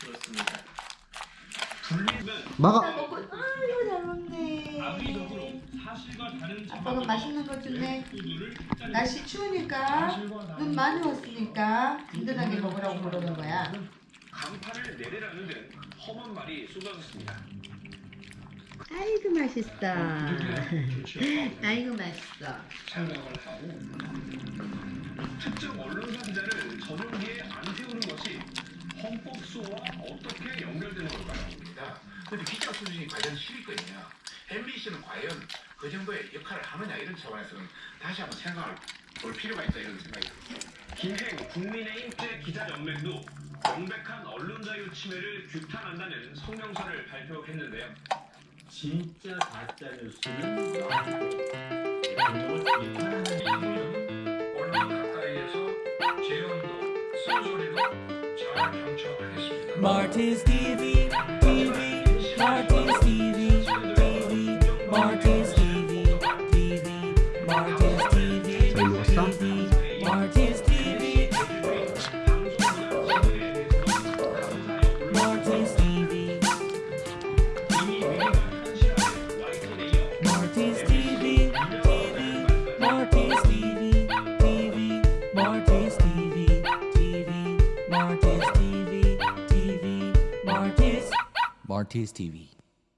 들었습니다. 막아. 먹고 아이고 잘 먹네. 아빠가 맛있는 거 주네. 날씨 추우니까 눈 많이 왔으니까 든든하게 먹으라고 그러는 거야. 간판을 내리라는 등 험한 말이 쏟아졌습니다. 아이고 맛있어. 아이고 맛있어. 특정 언론사 기자를 전용기에 안 세우는 것이 헌법 수호와 어떻게 연결되는 걸까요? 근데 기자 수준이 과연 실리거든요. MBC는 과연 그 정도의 역할을 하느냐 이런 차원에서는 다시 한번 생각을 볼 필요가 있다 이런 생각이 듭니다. 김행 국민의힘 제 기자연맹도 명백한 언론 자유 침해를 규탄한다는 성명서를 발표했는데요. 진짜 가짜 뉴스는 언론 가까이에서 재연도 쓴소리도 Marty's TV, TV, Marty's Marty's TV.